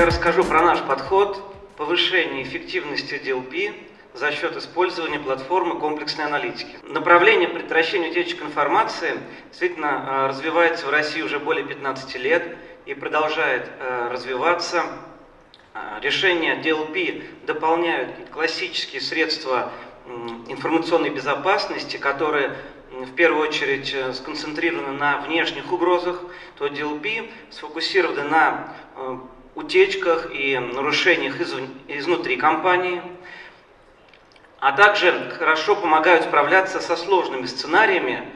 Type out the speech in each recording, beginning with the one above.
я расскажу про наш подход повышения эффективности DLP за счет использования платформы комплексной аналитики. Направление предотвращения утечек информации действительно э, развивается в России уже более 15 лет и продолжает э, развиваться. Э, решения DLP дополняют классические средства информационной безопасности, которые в первую очередь сконцентрированы на внешних угрозах, то DLP сфокусированы на утечках и нарушениях изнутри компании – а также хорошо помогают справляться со сложными сценариями,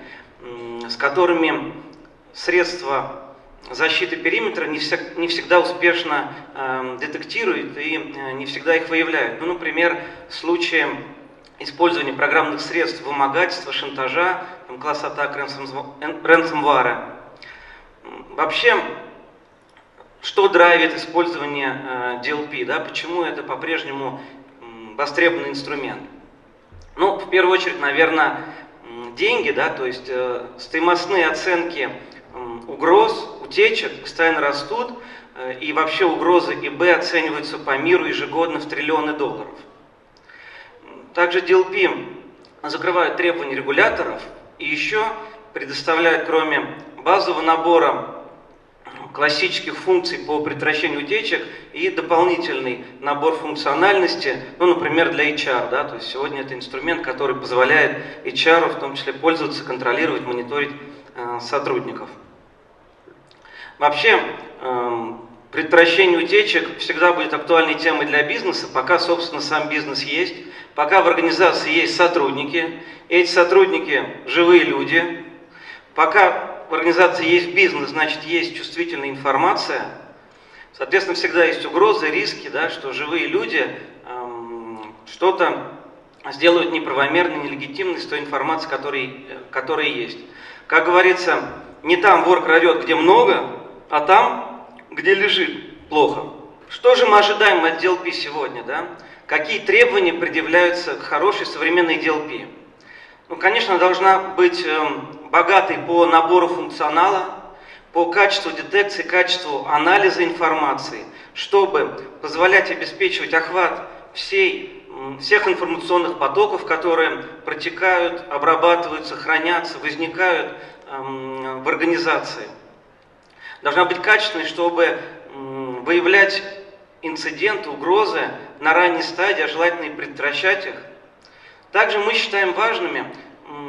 с которыми средства защиты периметра не, вся, не всегда успешно э, детектируют и э, не всегда их выявляют. Ну, например, в случае использования программных средств вымогательства, шантажа, там, класс атак ransomware. Вообще, что драйвит использование э, DLP, да, почему это по-прежнему востребованный инструмент? Ну, в первую очередь, наверное, деньги, да, то есть э, стоимостные оценки э, угроз, утечек постоянно растут, э, и вообще угрозы ИБ оцениваются по миру ежегодно в триллионы долларов. Также DLP закрывают требования регуляторов и еще предоставляют, кроме базового набора классических функций по предотвращению утечек и дополнительный набор функциональности, ну, например, для HR. Да, то есть сегодня это инструмент, который позволяет HR в том числе пользоваться, контролировать, мониторить э, сотрудников. Вообще, э, предотвращение утечек всегда будет актуальной темой для бизнеса, пока, собственно, сам бизнес есть, пока в организации есть сотрудники, эти сотрудники – живые люди, пока в организации есть бизнес, значит есть чувствительная информация. Соответственно, всегда есть угрозы, риски, да, что живые люди эм, что-то сделают неправомерно, нелегитимно с той информацией, которой, которая есть. Как говорится, не там вор крадет, где много, а там, где лежит, плохо. Что же мы ожидаем от DLP сегодня? Да? Какие требования предъявляются к хорошей современной DLP? Ну, конечно, должна быть эм, богатый по набору функционала, по качеству детекции, качеству анализа информации, чтобы позволять обеспечивать охват всей, всех информационных потоков, которые протекают, обрабатываются, хранятся, возникают эм, в организации. Должна быть качественной, чтобы выявлять инциденты, угрозы на ранней стадии, а желательно и предотвращать их. Также мы считаем важными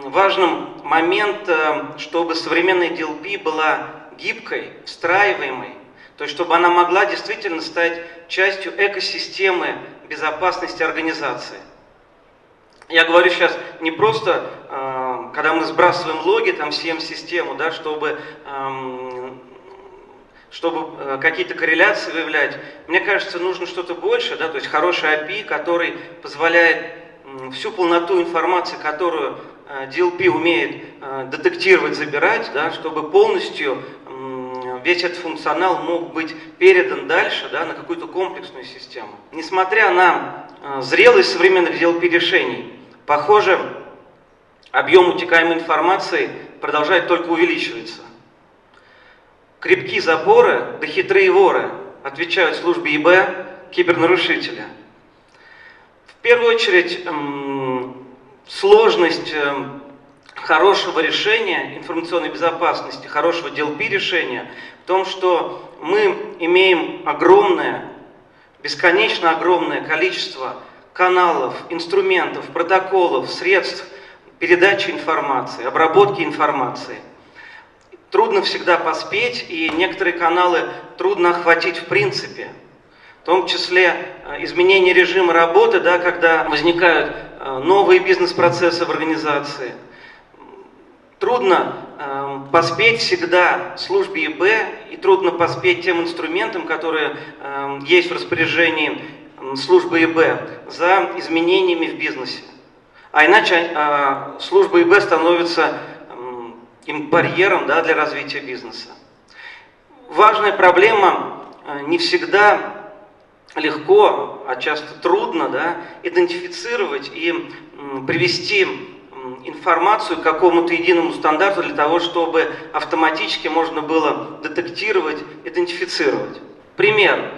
важным момент, э, чтобы современная DLP была гибкой, встраиваемой, то есть чтобы она могла действительно стать частью экосистемы безопасности организации. Я говорю сейчас не просто, э, когда мы сбрасываем логи, там CM-систему, да, чтобы, эм, чтобы э, какие-то корреляции выявлять. Мне кажется, нужно что-то больше, да, то есть хороший API, который позволяет всю полноту информации, которую DLP умеет э, детектировать, забирать, да, чтобы полностью весь этот функционал мог быть передан дальше да, на какую-то комплексную систему. Несмотря на э, зрелость современных DLP решений, похоже, объем утекаемой информации продолжает только увеличиваться. Крепкие запоры да хитрые воры отвечают службе ИБ кибернарушителя. Первую очередь, сложность эм, хорошего решения информационной безопасности, хорошего DLP решения в том, что мы имеем огромное, бесконечно огромное количество каналов, инструментов, протоколов, средств передачи информации, обработки информации. Трудно всегда поспеть, и некоторые каналы трудно охватить в принципе. В том числе э, изменение режима работы, да, когда возникают Э, новые бизнес-процессы в организации. Трудно э, поспеть всегда службе ИБ и трудно поспеть тем инструментам, которые э, есть в распоряжении службы ИБ за изменениями в бизнесе. А иначе э, служба ИБ становится э, барьером да, для развития бизнеса. Важная проблема э, не всегда легко, а часто трудно да, идентифицировать и привести информацию к какому-то единому стандарту для того, чтобы автоматически можно было детектировать, идентифицировать. Пример.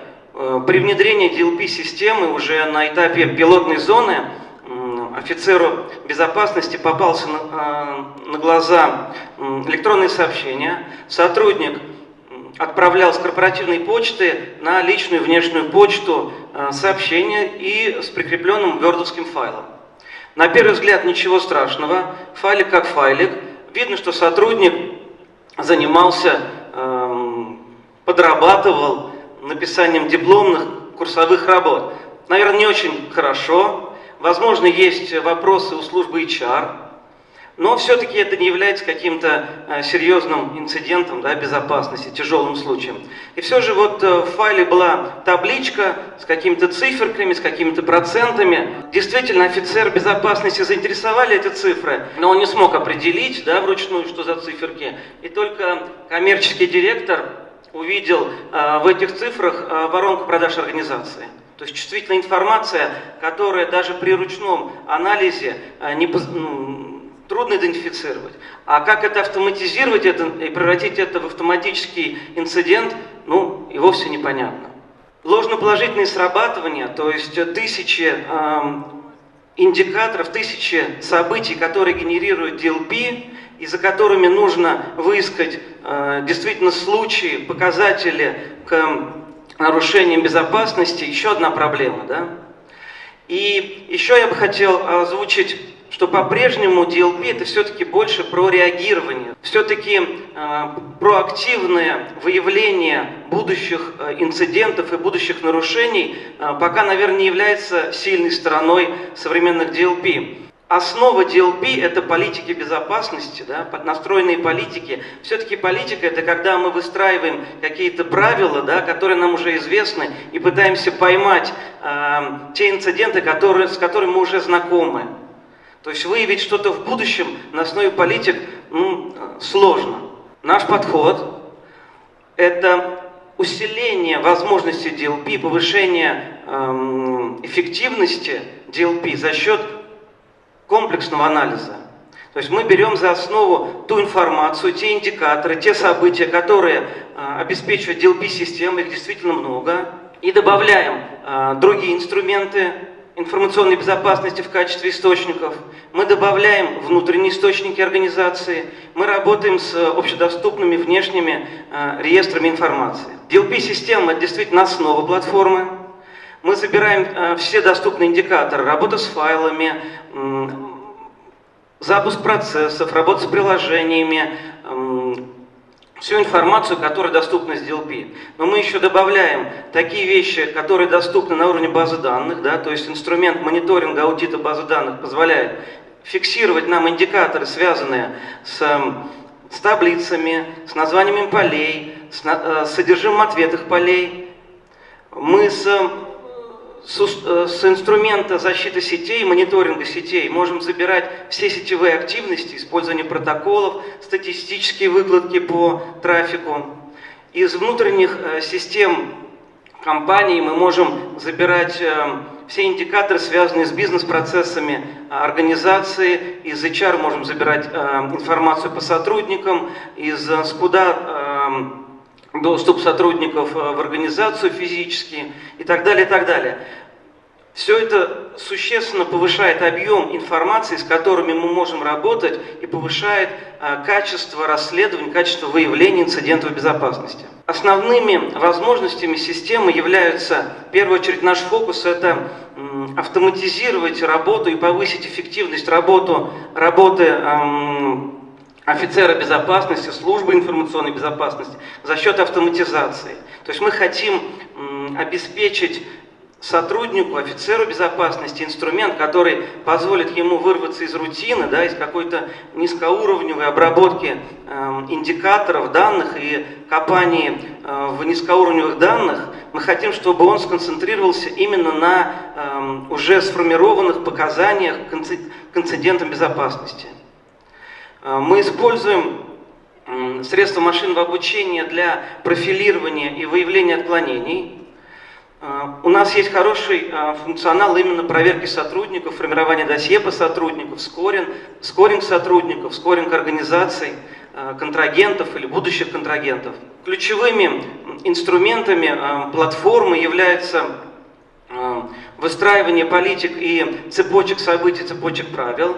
При внедрении DLP-системы уже на этапе пилотной зоны офицеру безопасности попался на, на глаза электронные сообщения. Сотрудник отправлял с корпоративной почты на личную внешнюю почту сообщения и с прикрепленным вердовским файлом. На первый взгляд ничего страшного, файлик как файлик. Видно, что сотрудник занимался, эм, подрабатывал написанием дипломных курсовых работ. Наверное, не очень хорошо. Возможно, есть вопросы у службы HR. Но все-таки это не является каким-то э, серьезным инцидентом да, безопасности, тяжелым случаем. И все же вот э, в файле была табличка с какими-то циферками, с какими-то процентами. Действительно, офицер безопасности заинтересовали эти цифры, но он не смог определить да, вручную, что за циферки. И только коммерческий директор увидел э, в этих цифрах воронку продаж организации. То есть чувствительная информация, которая даже при ручном анализе не, ну, трудно идентифицировать. А как это автоматизировать это, и превратить это в автоматический инцидент, ну, и вовсе непонятно. Ложноположительные срабатывания, то есть тысячи э, индикаторов, тысячи событий, которые генерируют DLP, и за которыми нужно выискать э, действительно случаи, показатели к нарушениям безопасности, еще одна проблема. Да? И еще я бы хотел озвучить что по-прежнему DLP это все-таки больше про реагирование, все-таки э, проактивное выявление будущих э, инцидентов и будущих нарушений э, пока, наверное, не является сильной стороной современных DLP. Основа DLP – это политики безопасности, да, настроенные политики. Все-таки политика – это когда мы выстраиваем какие-то правила, да, которые нам уже известны, и пытаемся поймать э, те инциденты, которые, с которыми мы уже знакомы. То есть выявить что-то в будущем на основе политик ну, сложно. Наш подход – это усиление возможностей DLP, повышение эм, эффективности DLP за счет комплексного анализа. То есть мы берем за основу ту информацию, те индикаторы, те события, которые э, обеспечивают DLP-систему, их действительно много, и добавляем э, другие инструменты, информационной безопасности в качестве источников, мы добавляем внутренние источники организации, мы работаем с общедоступными внешними э, реестрами информации. DLP-система – это действительно основа платформы. Мы собираем э, все доступные индикаторы, работа с файлами, э, запуск процессов, работа с приложениями, э, всю информацию, которая доступна с DLP. Но мы еще добавляем такие вещи, которые доступны на уровне базы данных, да, то есть инструмент мониторинга аудита базы данных позволяет фиксировать нам индикаторы, связанные с, эм, с таблицами, с названиями полей, с, э, с содержимым ответных полей. Мы с с, э, с инструмента защиты сетей, мониторинга сетей можем забирать все сетевые активности, использование протоколов, статистические выкладки по трафику. Из внутренних э, систем компаний мы можем забирать э, все индикаторы, связанные с бизнес-процессами организации. Из HR можем забирать информацию по сотрудникам, из SCUDA доступ сотрудников э, в организацию физически и так далее, и так далее. Все это существенно повышает объем информации, с которыми мы можем работать, и повышает э, качество расследования, качество выявления инцидентов безопасности. Основными возможностями системы являются, в первую очередь, наш фокус – это автоматизировать работу и повысить эффективность работу, работы эм, офицера безопасности, службы информационной безопасности за счет автоматизации. То есть мы хотим обеспечить сотруднику, офицеру безопасности инструмент, который позволит ему вырваться из рутины, да, из какой-то низкоуровневой обработки э, индикаторов данных и копании э, в низкоуровневых данных. Мы хотим, чтобы он сконцентрировался именно на э, уже сформированных показаниях к инцидентам безопасности. Э, мы используем средства машинного обучения для профилирования и выявления отклонений. Э, у нас есть хороший э, функционал именно проверки сотрудников, формирования досье по сотрудникам, скоринг, скоринг сотрудников, скоринг организаций, контрагентов или будущих контрагентов. ключевыми инструментами платформы являются выстраивание политик и цепочек событий, цепочек правил,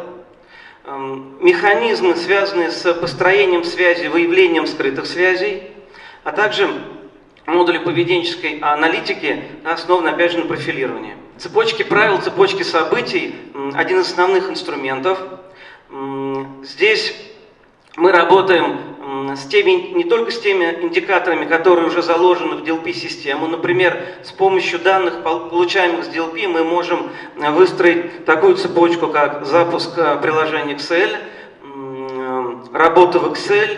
механизмы, связанные с построением связи, выявлением скрытых связей, а также модули поведенческой аналитики, основаны, опять же, на профилировании. Цепочки правил, цепочки событий – один из основных инструментов. Здесь мы работаем с теми, не только с теми индикаторами, которые уже заложены в DLP-систему. Например, с помощью данных, получаемых с DLP, мы можем выстроить такую цепочку, как запуск э, приложения Excel, работа в Excel,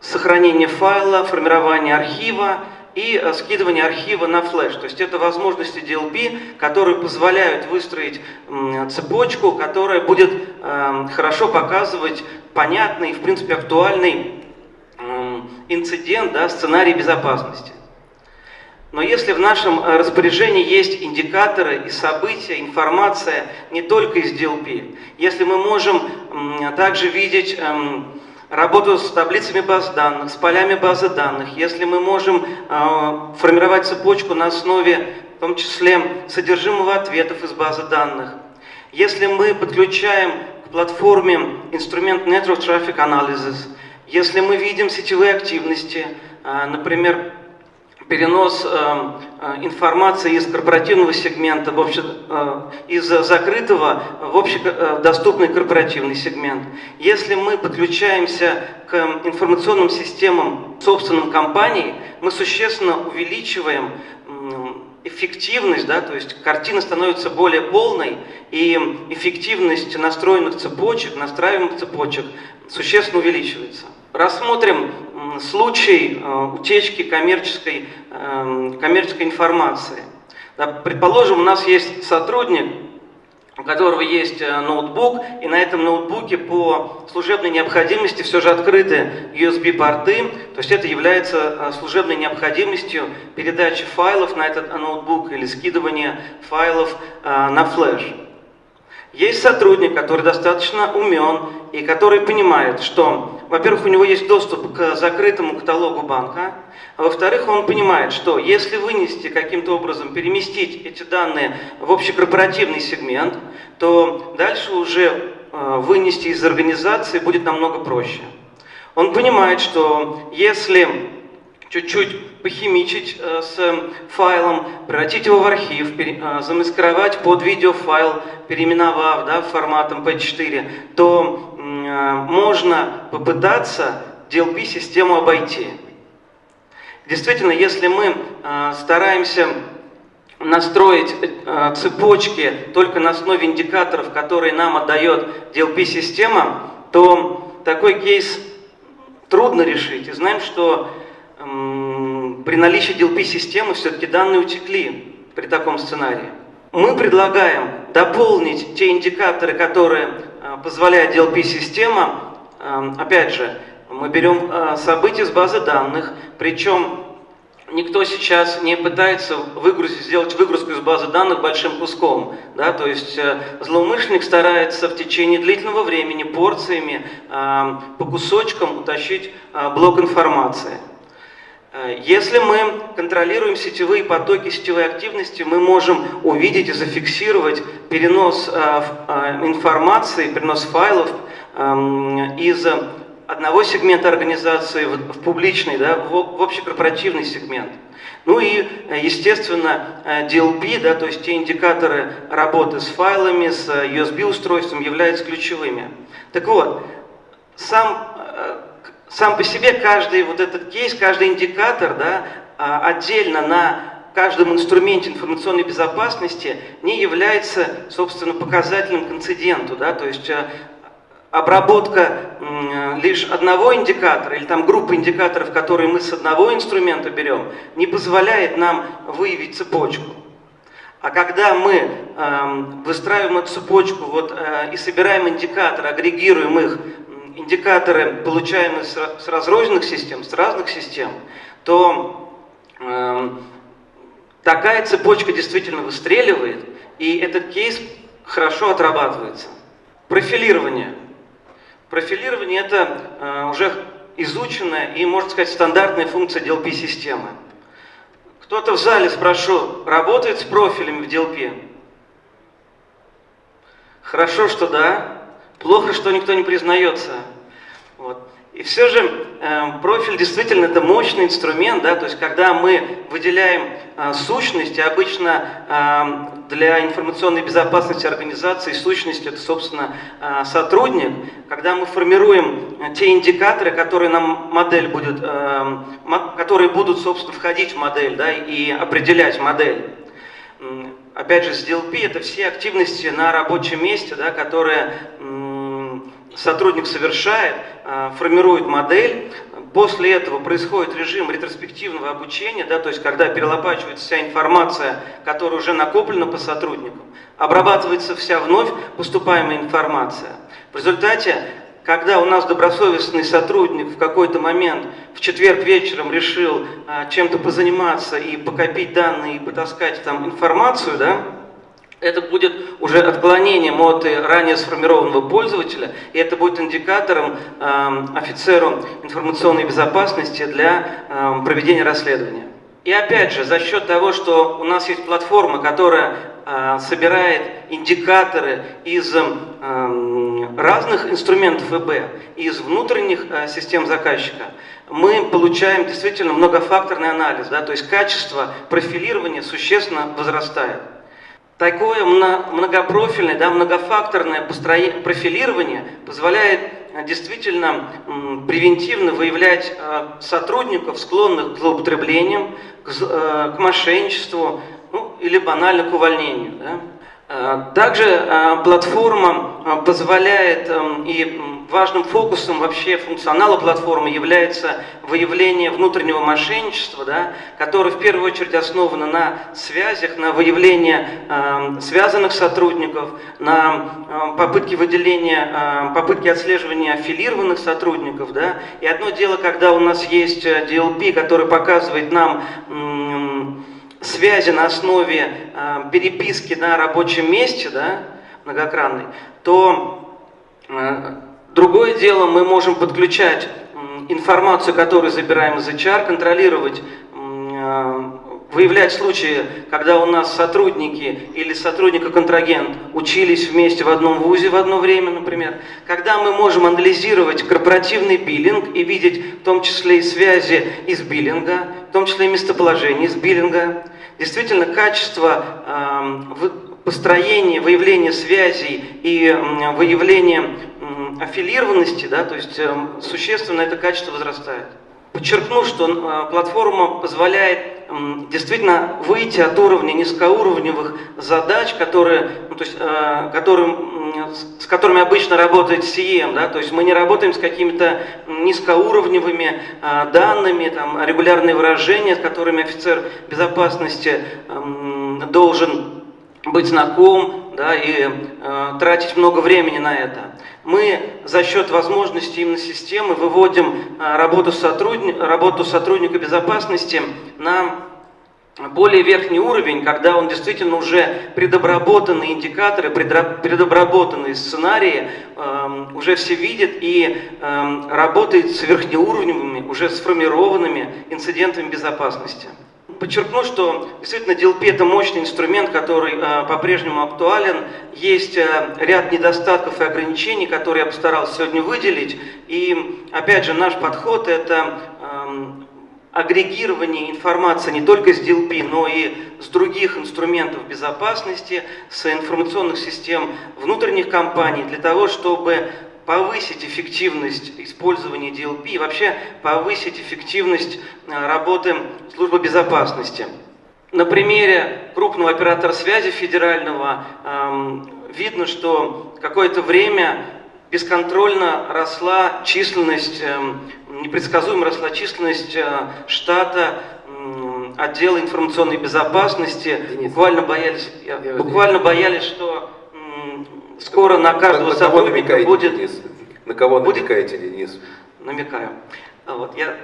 сохранение файла, формирование архива и скидывание архива на флеш. То есть это возможности DLP, которые позволяют выстроить цепочку, которая будет э, хорошо показывать понятный и, в принципе, актуальный инцидент, да, сценарий безопасности. Но если в нашем э, распоряжении есть индикаторы и события, информация не только из DLP, если мы можем также видеть эм, работу с таблицами баз данных, с полями базы данных, если мы можем э, формировать цепочку на основе, в том числе, содержимого ответов из базы данных, если мы подключаем к платформе инструмент Network Traffic Analysis, если мы видим сетевые активности, э, например, перенос э, э, информации из корпоративного сегмента, в обще, из закрытого в общедоступный корпоративный сегмент. Если мы подключаемся к информационным системам собственным компаний, мы существенно увеличиваем эффективность, да, то есть картина становится более полной, и эффективность настроенных цепочек, настраиваемых цепочек существенно увеличивается. Рассмотрим случай э, утечки коммерческой, эм, коммерческой информации. Предположим, у нас есть сотрудник, у которого есть э, ноутбук, и на этом ноутбуке по служебной необходимости все же открыты USB-порты, то есть это является э, служебной необходимостью передачи файлов на этот ноутбук или скидывания файлов на флеш. Есть сотрудник, который достаточно умен и который понимает, что, во-первых, у него есть доступ к закрытому каталогу банка, а во-вторых, он понимает, что если вынести каким-то образом, переместить эти данные в общекорпоративный сегмент, то дальше уже э, вынести из организации будет намного проще. Он понимает, что если чуть-чуть похимичить э, с файлом, превратить его в архив, э, замаскировать под видеофайл, переименовав да, форматом P4, то э, можно попытаться DLP-систему обойти. Действительно, если мы стараемся настроить цепочки только на основе индикаторов, которые нам отдает DLP-система, то такой кейс трудно решить. И знаем, что при наличии DLP-системы все-таки данные утекли при таком сценарии. Мы предлагаем дополнить те индикаторы, которые э, позволяет DLP-система. Э, опять же, мы берем э, события с базы данных, причем никто сейчас не пытается выгрузить, сделать выгрузку из базы данных большим куском. Да? То есть злоумышленник старается в течение длительного времени порциями по кусочкам утащить блок информации. Э, если мы контролируем сетевые потоки, сетевые активности, мы можем увидеть и зафиксировать перенос э, э, информации, перенос файлов эм, из одного сегмента организации в публичный, да, в общекорпоративный сегмент. Ну и, естественно, DLP, да, то есть те индикаторы работы с файлами, с USB-устройством являются ключевыми. Так вот, сам сам по себе каждый вот этот кейс, каждый индикатор да, а, отдельно на каждом инструменте информационной безопасности не является, собственно, показателем к инциденту. Да? То есть э, обработка лишь одного индикатора или там группы индикаторов, которые мы с одного инструмента берем, не позволяет нам выявить цепочку. А когда мы э, выстраиваем эту цепочку вот, э, и собираем индикаторы, агрегируем их индикаторы, получаемые с разрозненных систем, с разных систем, то э, такая цепочка действительно выстреливает, и этот кейс хорошо отрабатывается. Профилирование. Профилирование – это э, уже изученная и, можно сказать, стандартная функция DLP-системы. Кто-то в зале, спрошу, работает с профилями в DLP? Хорошо, что да. Плохо, что никто не признается. Вот. И все же э, профиль действительно это мощный инструмент, да, то есть когда мы выделяем э, сущности, обычно э, для информационной безопасности организации сущность это, собственно, э, сотрудник, когда мы формируем э, те индикаторы, которые нам модель будет, э, которые будут, собственно, входить в модель, да, и определять модель. Опять же, с DLP это все активности на рабочем месте, да, которые сотрудник совершает, э, формирует модель, после этого происходит режим ретроспективного обучения, да, то есть когда перелопачивается вся информация, которая уже накоплена по сотруднику, обрабатывается вся вновь поступаемая информация. В результате, когда у нас добросовестный сотрудник в какой-то момент в четверг вечером решил а, чем-то позаниматься и покопить данные и потаскать там информацию, да, это будет уже отклонением от ранее сформированного пользователя, и это будет индикатором э, офицеру информационной безопасности для э, проведения расследования. И опять же, за счет того, что у нас есть платформа, которая э, собирает индикаторы из э, разных инструментов ИБ, из внутренних э, систем заказчика, мы получаем действительно многофакторный анализ, да, то есть качество профилирования существенно возрастает. Такое многопрофильное, да, многофакторное профилирование позволяет э, действительно превентивно выявлять э, сотрудников, склонных к злоупотреблениям, э, к мошенничеству ну, или банально к увольнению. Да. Э, также э, платформа э, позволяет, эм, и важным фокусом вообще функционала платформы является выявление внутреннего мошенничества, да, которое в первую очередь основано на связях, на выявлении эм, связанных сотрудников, на попытке выделения, попытке отслеживания аффилированных сотрудников. Да. И одно дело, когда у нас есть DLP, который показывает нам связи на основе э, переписки на рабочем месте, да, многокранной, то э, другое дело, мы можем подключать э, информацию, которую забираем из HR, контролировать, э, выявлять случаи, когда у нас сотрудники или сотрудник-контрагент учились вместе в одном вузе в одно время, например, когда мы можем анализировать корпоративный биллинг и видеть в том числе и связи из биллинга, том числе и местоположение из биллинга, Действительно, качество построения, выявления связей и выявления аффилированности, да, то есть эм, существенно это качество возрастает. Подчеркну, что э, платформа позволяет действительно выйти от уровня низкоуровневых задач, которые, ну, то есть, э, которым, с которыми обычно работает CM. Да? То есть мы не работаем с какими-то низкоуровневыми э, данными, там, регулярные выражения, с которыми офицер безопасности должен быть знаком да, и э, тратить много времени на это. Мы за счет возможностей именно системы выводим э, работу, сотрудни работу сотрудника безопасности на более верхний уровень, когда он действительно уже предобработанные индикаторы, предобработанные сценарии э, уже все видит и э, работает с верхнеуровневыми, уже сформированными инцидентами безопасности. Подчеркну, что действительно DLP это мощный инструмент, который э, по-прежнему актуален. Есть э, ряд недостатков и ограничений, которые я постарался сегодня выделить. И опять же, наш подход это э, агрегирование информации не только с DLP, но и с других инструментов безопасности, с информационных систем внутренних компаний, для того, чтобы повысить эффективность использования DLP и вообще повысить эффективность э, работы службы безопасности. На примере крупного оператора связи федерального эм, видно, что какое-то время бесконтрольно росла численность, эм, непредсказуемо росла численность э, штата отдела информационной безопасности. Денис, буквально боялись, я, буквально боялись, что скоро на каждого на, сотрудника на будет... Денис? На кого будет, намекаете, Денис? Намекаю. А вот, я,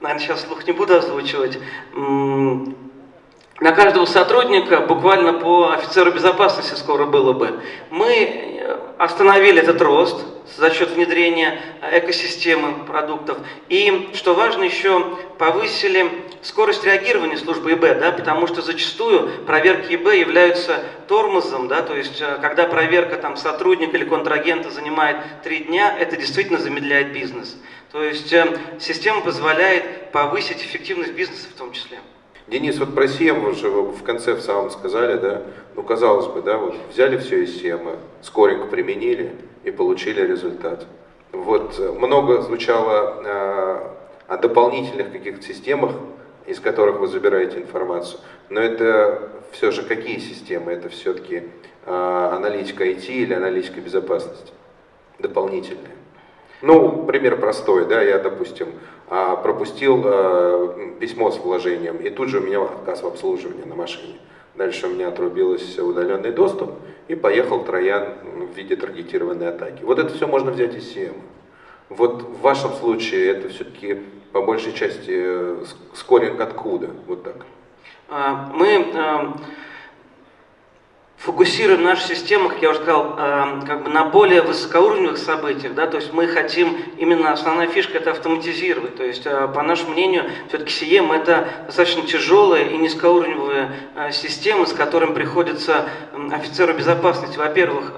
наверное, сейчас слух не буду озвучивать. на каждого сотрудника буквально по офицеру безопасности скоро было бы. Мы э, остановили этот рост за счет внедрения экосистемы продуктов. И, что важно, еще повысили скорость реагирования службы ИБ, да, потому что зачастую проверки ИБ являются тормозом, да, то есть э, когда проверка там, сотрудника или контрагента занимает три дня, это действительно замедляет бизнес. То есть э, система позволяет повысить эффективность бизнеса в том числе. Денис, вот про SEM, вы же в конце в самом сказали, да, ну казалось бы, да, вот взяли все из SEM, скоренько применили и получили результат. Вот э, много звучало э, о дополнительных каких-то системах, из которых вы забираете информацию, но это все же какие системы? Это все-таки э, аналитика IT или аналитика безопасности дополнительные? Ну, пример простой, да, я, допустим, а, пропустил а, письмо с вложением, и тут же у меня отказ в обслуживании на машине. Дальше у меня отрубился удаленный доступ, и поехал троян в виде таргетированной атаки. Вот это все можно взять из CM. Вот в вашем случае это все-таки по большей части э, скоринг откуда? Вот так. А, мы фокусируем нашу систему, как я уже сказал, э, как бы на более высокоуровневых событиях, да, то есть мы хотим, именно основная фишка это автоматизировать, то есть э, по нашему мнению, все-таки CM это достаточно тяжелая и низкоуровневая э, система, с которым приходится офицеру безопасности, во-первых,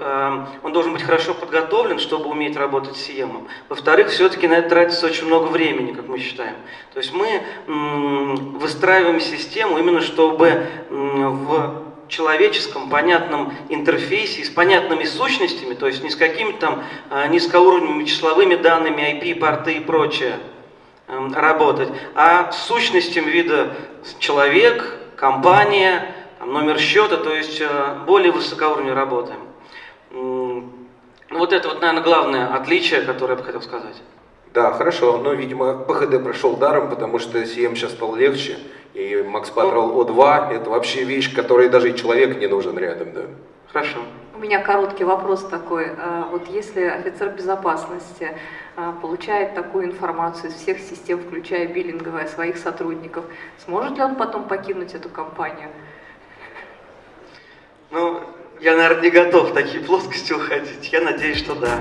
он должен быть хорошо подготовлен, чтобы уметь работать с CM, во-вторых, все-таки на это тратится очень много времени, как мы считаем, то есть мы выстраиваем систему именно чтобы в человеческом, понятном интерфейсе, с понятными сущностями, то есть не с какими-то там а, низкоуровневыми числовыми данными, IP, порты и прочее эм, работать, а с сущностями вида человек, компания, номер счета, то есть э, более высокоуровневой работаем. Вот это вот, наверное, главное отличие, которое я бы хотел сказать. Да, хорошо, но, видимо, ПХД прошел даром, потому что CM сейчас стал легче, и Max Patrol O2 это вообще вещь, которой даже и человек не нужен рядом, да. Хорошо. У меня короткий вопрос такой. А, вот если офицер безопасности а, получает такую информацию из всех систем, включая биллинговые, своих сотрудников, сможет ли он потом покинуть эту компанию? Ну, я, наверное, не готов в такие плоскости уходить. Я надеюсь, что да.